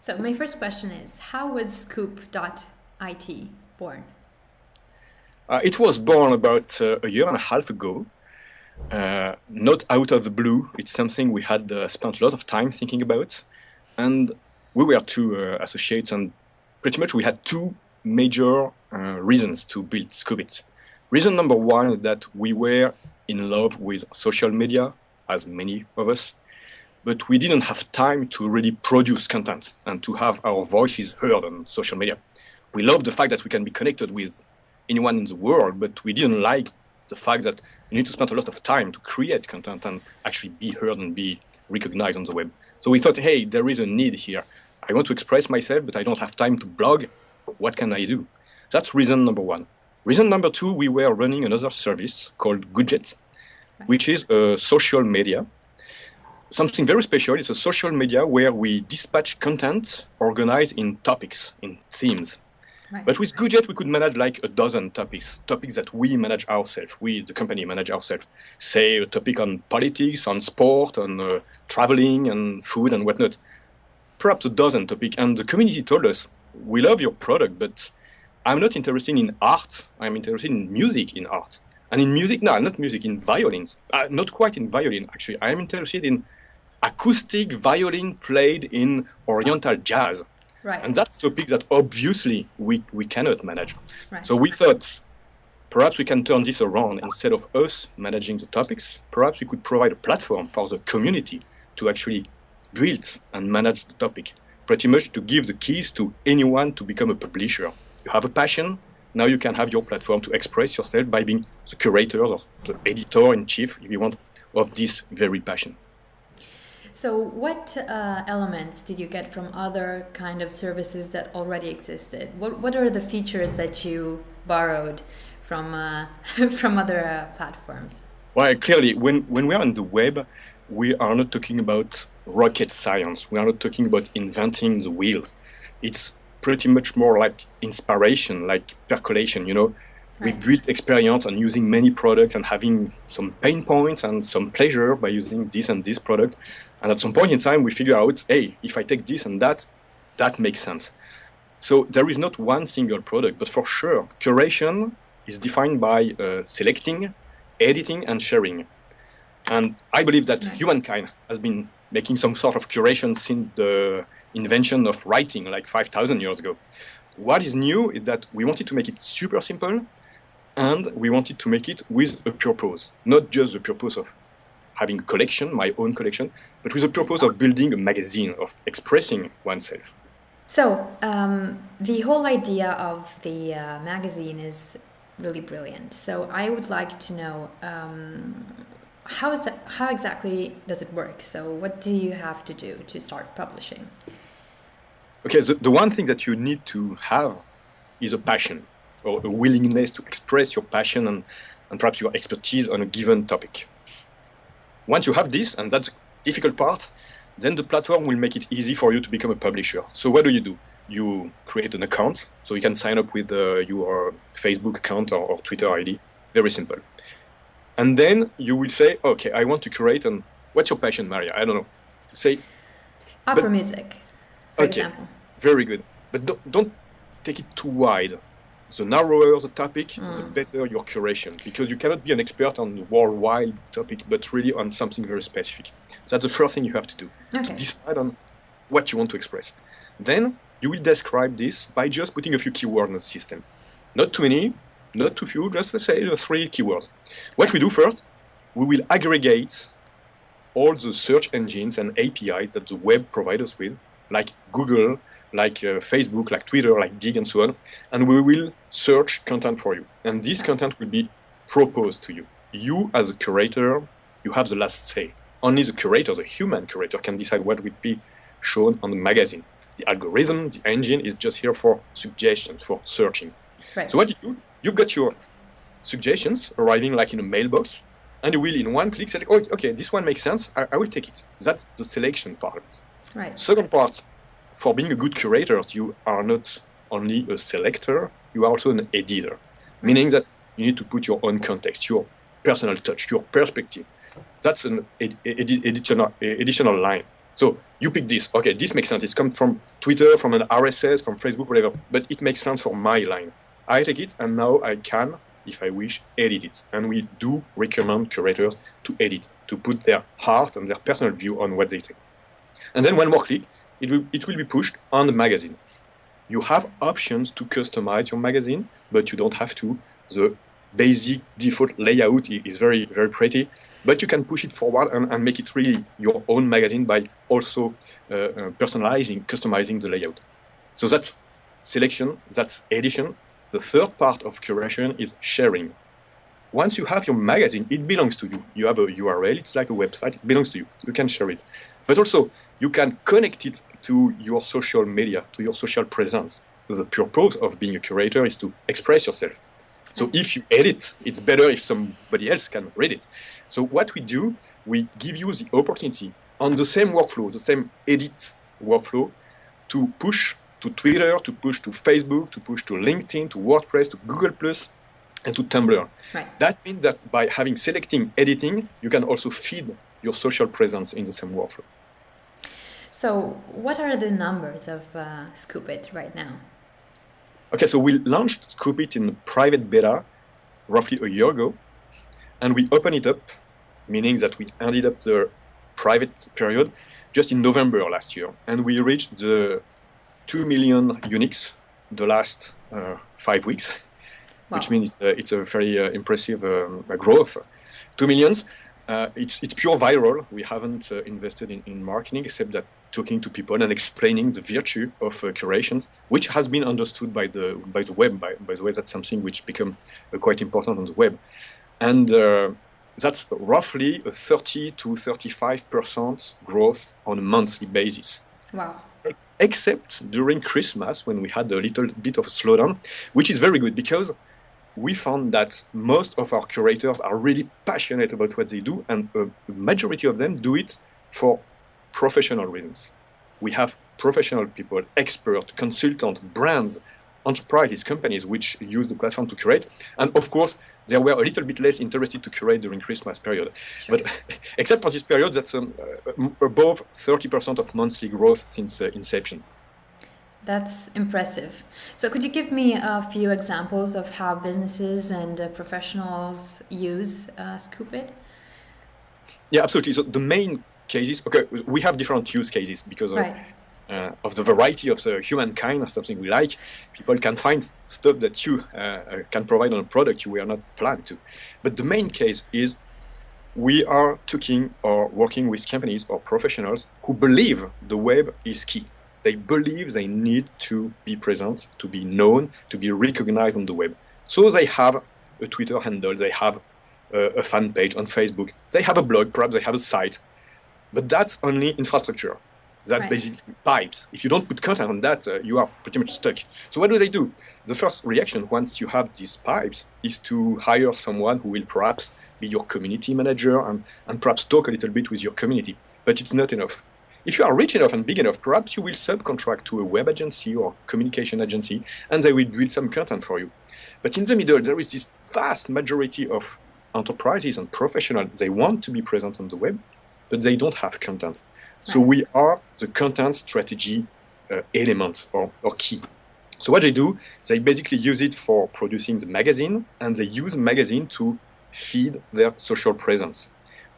So my first question is, how was Scoop.it born? Uh, it was born about uh, a year and a half ago, uh, not out of the blue. It's something we had uh, spent a lot of time thinking about. And we were two uh, associates, and pretty much we had two major uh, reasons to build Scoop.it. Reason number one is that we were in love with social media, as many of us, but we didn't have time to really produce content and to have our voices heard on social media. We love the fact that we can be connected with anyone in the world, but we didn't like the fact that you need to spend a lot of time to create content and actually be heard and be recognized on the web. So we thought, hey, there is a need here. I want to express myself, but I don't have time to blog. What can I do? That's reason number one. Reason number two, we were running another service called Goojet, which is a social media. Something very special. It's a social media where we dispatch content organized in topics, in themes. Right. But with Goojet, we could manage like a dozen topics, topics that we manage ourselves, we, the company, manage ourselves. Say a topic on politics, on sport, on uh, traveling and food and whatnot. Perhaps a dozen topics. And the community told us, we love your product, but I'm not interested in art. I'm interested in music in art. And in music, no, not music, in violins. Uh, not quite in violin, actually. I'm interested in acoustic violin played in Oriental jazz. Right. And that's a topic that obviously we, we cannot manage. Right. So we thought perhaps we can turn this around instead of us managing the topics. Perhaps we could provide a platform for the community to actually build and manage the topic. Pretty much to give the keys to anyone to become a publisher. You have a passion, now you can have your platform to express yourself by being the curator or the editor in chief, if you want, of this very passion. So, what uh, elements did you get from other kind of services that already existed? What What are the features that you borrowed from uh, from other uh, platforms? Well, clearly, when, when we are on the web, we are not talking about rocket science. We are not talking about inventing the wheels. It's pretty much more like inspiration, like percolation, you know. We build experience on using many products and having some pain points and some pleasure by using this and this product. And at some point in time, we figure out, hey, if I take this and that, that makes sense. So there is not one single product, but for sure, curation is defined by uh, selecting, editing, and sharing. And I believe that Nice. humankind has been making some sort of curation since the invention of writing, like 5,000 years ago. What is new is that we wanted to make it super simple, and we wanted to make it with a purpose, not just the purpose of having a collection, my own collection, but with the purpose of building a magazine, of expressing oneself. So, um, the whole idea of the uh, magazine is really brilliant. So, I would like to know um, how is that, how exactly does it work? So, what do you have to do to start publishing? Okay, the, the one thing that you need to have is a passion or a willingness to express your passion and, and perhaps your expertise on a given topic. Once you have this, and that's difficult part, then the platform will make it easy for you to become a publisher. So what do you do? You create an account, so you can sign up with uh, your Facebook account or, or Twitter ID. Very simple. And then you will say, okay, I want to create an. What's your passion, Maria? I don't know. Say Opera But- music, for Okay. example. very good. But don't, don't take it too wide. The narrower the topic, the Mm. better your curation, because you cannot be an expert on the worldwide topic, but really on something very specific. That's the first thing you have to do. Okay. Decide on what you want to express. Then you will describe this by just putting a few keywords in the system. Not too many, not too few, just let's say three keywords. What we do first, we will aggregate all the search engines and APIs that the web provides us with, like Google, like uh, Facebook, like Twitter, like Digg, and so on, and we will search content for you. And this content will be proposed to you. You, as a curator, you have the last say. Only the curator, the human curator, can decide what will be shown on the magazine. The algorithm, the engine, is just here for suggestions, for searching. Right. So what you do, you've got your suggestions arriving like in a mailbox, and you will in one click say, oh, okay, this one makes sense, I, I will take it. That's the selection part of it. right. Second part, for being a good curator, you are not only a selector, you are also an editor, meaning that you need to put your own context, your personal touch, your perspective. That's an ed- ed- additional, additional line. So you pick this. Okay, this makes sense. It's come from Twitter, from an RSS, from Facebook, whatever. But it makes sense for my line. I take it, and now I can, if I wish, edit it. And we do recommend curators to edit, to put their heart and their personal view on what they say. And then one more click, it will, it will be pushed on the magazine. You have options to customize your magazine, but you don't have to. The basic default layout is very, very pretty but you can push it forward and, and make it really your own magazine by also uh, uh, personalizing, customizing the layout. So that's selection, that's edition. The third part of curation is sharing. Once you have your magazine, it belongs to you. You have a URL, it's like a website, it belongs to you. You can share it. But also, you can connect it to your social media, to your social presence. The purpose of being a curator is to express yourself. So mm. if you edit, it's better if somebody else can read it. So what we do, we give you the opportunity on the same workflow, the same edit workflow, to push to Twitter, to push to Facebook, to push to LinkedIn, to WordPress, to Google Plus, and to Tumblr. Right. That means that by having selecting editing, you can also feed your social presence in the same workflow. So, what are the numbers of uh, Scoopit right now? Okay, so we launched Scoopit in private beta roughly a year ago, and we opened it up, meaning that we ended up the private period just in November last year, and we reached the 2 million uniques the last uh, five weeks, wow. which means it's a, it's a very uh, impressive um, growth. 2 millions. Uh, it's, it's pure viral. We haven't uh, invested in, in marketing except that talking to people and explaining the virtue of uh, curations, which has been understood by the by the web. By, by the way, that's something which become uh, quite important on the web, and uh, that's roughly a 30 to 35 percent growth on a monthly basis. Wow. Except during Christmas when we had a little bit of a slowdown, which is very good because we found that most of our curators are really passionate about what they do, and a majority of them do it for professional reasons. We have professional people, expert, consultant, brands, enterprises, companies which use the platform to curate. And of course, they were a little bit less interested to curate during Christmas period. Sure. But except for this period, that's um, uh, above 30% of monthly growth since uh, inception. That's impressive. So could you give me a few examples of how businesses and uh, professionals use uh, Scoopit? Yeah, absolutely. So the main cases. Okay, we have different use cases because right. of, uh, of, the variety of the humankind or something we like. People can find stuff that you uh, uh, can provide on a product you were not planned to. But the main case is we are talking or working with companies or professionals who believe the web is key. They believe they need to be present, to be known, to be recognized on the web. So they have a Twitter handle, they have a, a fan page on Facebook, they have a blog, perhaps they have a site, but that's only infrastructure. That right. basically pipes. If you don't put content on that, uh, you are pretty much stuck. So what do they do? The first reaction once you have these pipes is to hire someone who will perhaps be your community manager and, and perhaps talk a little bit with your community. But it's not enough. If you are rich enough and big enough, perhaps you will subcontract to a web agency or communication agency and they will build some content for you. But in the middle, there is this vast majority of enterprises and professionals. They want to be present on the web, but they don't have content. So we are the content strategy uh, element or, or key. So what they do, they basically use it for producing the magazine, and they use the magazine to feed their social presence.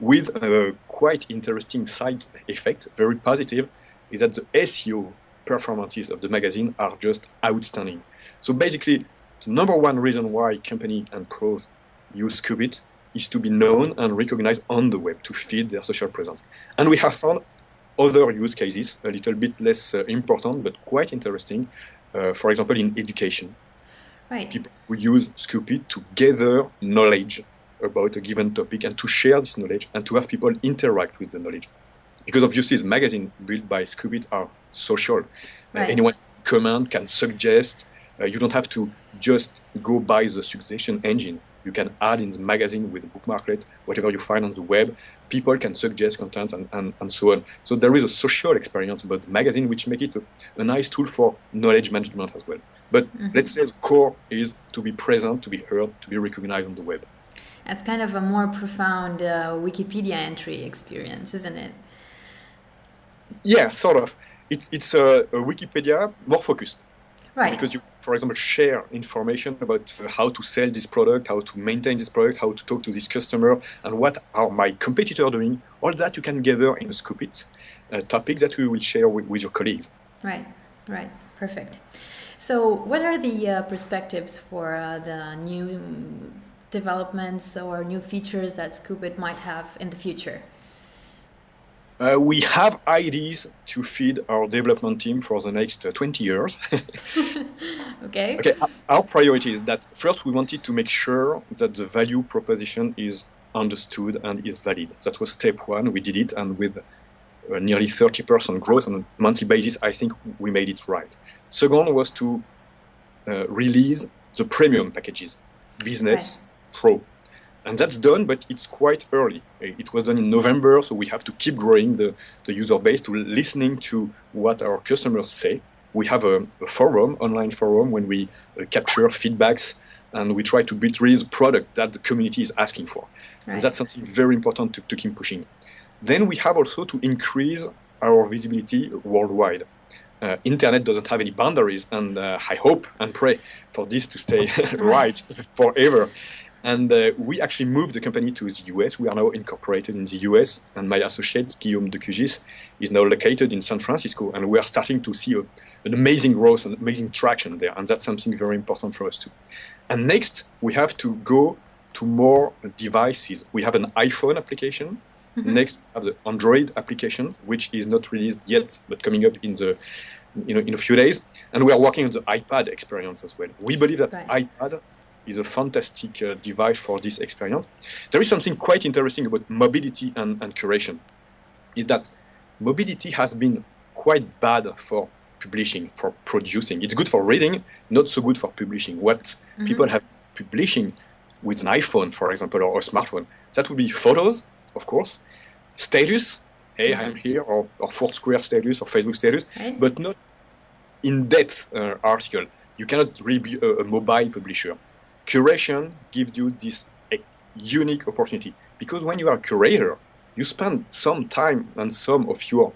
With a quite interesting side effect, very positive, is that the SEO performances of the magazine are just outstanding. So basically, the number one reason why company and pros use Scoopit is to be known and recognized on the web to feed their social presence. And we have found other use cases, a little bit less uh, important, but quite interesting. Uh, for example, in education. Right. People who use Scoopit to gather knowledge about a given topic and to share this knowledge and to have people interact with the knowledge. Because obviously, the magazine built by Scoopit are social. Uh, right. Uh, anyone comment can suggest. Uh, you don't have to just go by the suggestion engine you can add in the magazine with the bookmarklet, whatever you find on the web. People can suggest content and, and, and so on. So there is a social experience about the magazine, which make it a, a nice tool for knowledge management as well. But mm-hmm. let's say the core is to be present, to be heard, to be recognized on the web. It's kind of a more profound uh, Wikipedia entry experience, isn't it? Yeah, sort of. It's it's a, a Wikipedia more focused. Right. Because you, for example, share information about uh, how to sell this product, how to maintain this product, how to talk to this customer, and what are my competitor doing. All that you can gather in a Scoopit uh, topic that we will share with, with your colleagues. Right. Right. Perfect. So, what are the uh, perspectives for uh, the new developments or new features that Scoopit might have in the future? Uh, we have ideas to feed our development team for the next uh, 20 years. okay. Okay. Our priority is that first we wanted to make sure that the value proposition is understood and is valid. That was step one. We did it, and with uh, nearly 30% growth on a monthly basis, I think we made it right. Second was to uh, release the premium packages, business. Pro, and that's done, but it's quite early. It was done in November, so we have to keep growing the, the user base to listening to what our customers say. We have a, a forum, online forum, when we uh, capture feedbacks and we try to build really the product that the community is asking for. Right. And that's something very important to, to keep pushing. Then we have also to increase our visibility worldwide. Uh, internet doesn't have any boundaries, and uh, I hope and pray for this to stay right forever. And uh, we actually moved the company to the US. We are now incorporated in the US, and my associate, Guillaume Decugis, is now located in San Francisco. And we are starting to see a, an amazing growth and amazing traction there. And that's something very important for us too. And next, we have to go to more devices. We have an iPhone application. Mm-hmm. Next, we have the Android application, which is not released yet, but coming up in the you know, in a few days. And we are working on the iPad experience as well. We believe that right. iPad is a fantastic uh, device for this experience. There is something quite interesting about mobility and, and curation, is that mobility has been quite bad for publishing, for producing. It's good for reading, not so good for publishing. What mm-hmm. people have publishing with an iPhone, for example, or a smartphone, that would be photos, of course, status, hey, mm-hmm. I'm here, or, or Foursquare status or Facebook status, right. but not in-depth uh, article. You cannot really be a, a mobile publisher curation gives you this unique opportunity because when you are a curator, you spend some time and some of your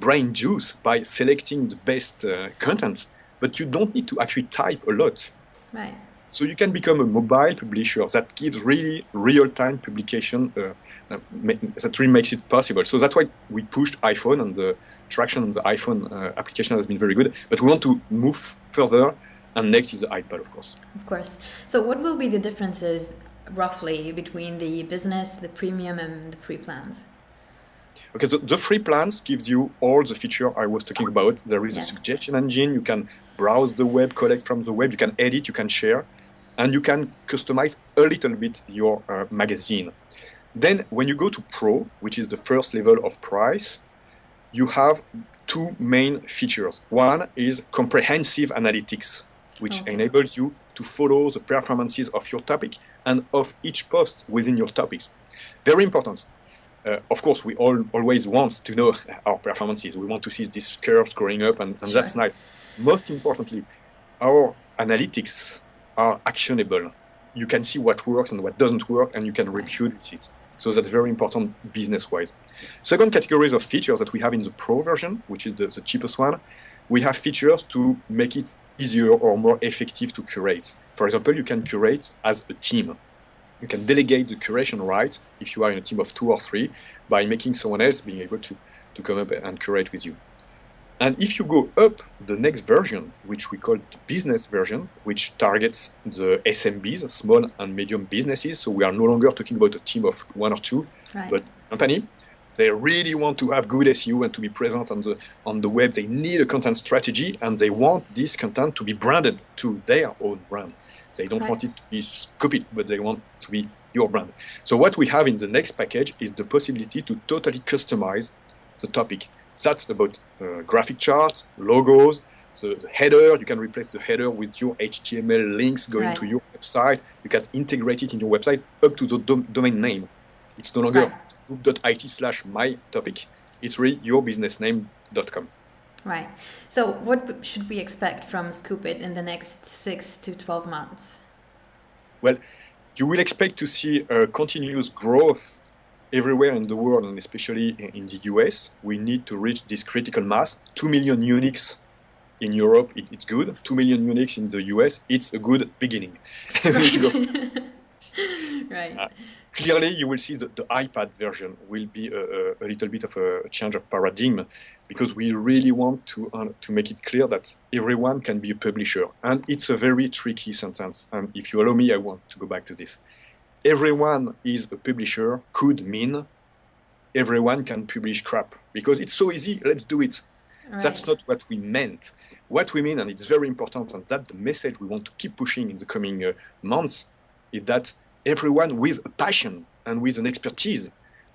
brain juice by selecting the best uh, content, but you don't need to actually type a lot. Right. So you can become a mobile publisher that gives really real-time publication uh, that really makes it possible. So that's why we pushed iPhone and the traction on the iPhone uh, application has been very good. But we want to move further and next is the iPad, of course. Of course. So what will be the differences roughly between the business, the premium, and the free plans? Okay, so the free plans gives you all the feature I was talking about. There is yes. a suggestion engine. You can browse the web, collect from the web. You can edit, you can share, and you can customize a little bit your uh, magazine. Then when you go to Pro, which is the first level of price, you have two main features. One is comprehensive analytics which okay. enables you to follow the performances of your topic and of each post within your topics. Very important. Uh, of course, we all always want to know our performances. We want to see these curves growing up, and, and sure. that's nice. Most importantly, our analytics are actionable. You can see what works and what doesn't work, and you can reproduce it. So that's very important business-wise. Second categories of features that we have in the Pro version, which is the, the cheapest one, we have features to make it easier or more effective to curate. For example, you can curate as a team. You can delegate the curation rights if you are in a team of two or three by making someone else being able to, to come up and curate with you. And if you go up the next version, which we call the business version, which targets the SMBs, small and medium businesses, so we are no longer talking about a team of one or two, right. but company, they really want to have good SEO and to be present on the on the web. They need a content strategy and they want this content to be branded to their own brand. They don't right. want it to be copied, but they want to be your brand. So what we have in the next package is the possibility to totally customize the topic. That's about uh, graphic charts, logos, the, the, header. You can replace the header with your HTML links going right. to your website. You can integrate it in your website up to the dom domain name. It's no longer right scoop.it slash my topic. It's really yourbusinessname.com. Right. So, what should we expect from Scoopit in the next six to 12 months? Well, you will expect to see a continuous growth everywhere in the world, and especially in the US, we need to reach this critical mass. Two million uniques in Europe, it, it's good. Two million uniques in the US, it's a good beginning. Right. right. Uh, clearly, you will see that the iPad version will be a, a, little bit of a change of paradigm because we really want to, uh, to make it clear that everyone can be a publisher. And it's a very tricky sentence. And if you allow me, I want to go back to this. Everyone is a publisher could mean everyone can publish crap because it's so easy, let's do it. Right. That's not what we meant. What we mean, and it's very important, and that the message we want to keep pushing in the coming uh, months, is that everyone with a passion and with an expertise,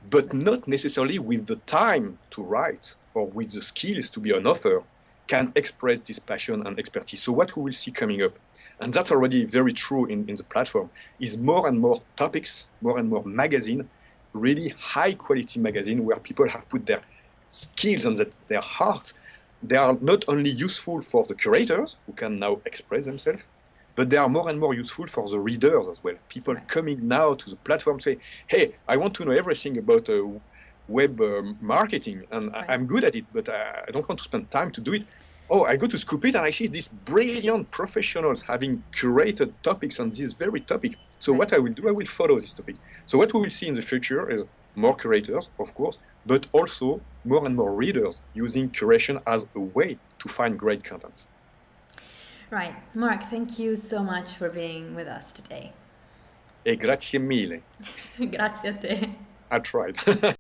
but not necessarily with the time to write or with the skills to be an author, can express this passion and expertise. So what we will see coming up, and that's already very true in, in the platform, is more and more topics, more and more magazine, really high quality magazine where people have put their skills and their heart. They are not only useful for the curators who can now express themselves, but they are more and more useful for the readers as well. People coming now to the platform say, hey, I want to know everything about uh, web uh, marketing and right. I'm good at it, but uh, I don't want to spend time to do it. Oh, I go to Scoop.it and I see these brilliant professionals having curated topics on this very topic. So right. what I will do, I will follow this topic. So what we will see in the future is more curators, of course, but also more and more readers using curation as a way to find great contents. Right. Marc, thank you so much for being with us today. E grazie mille. grazie a te. I tried.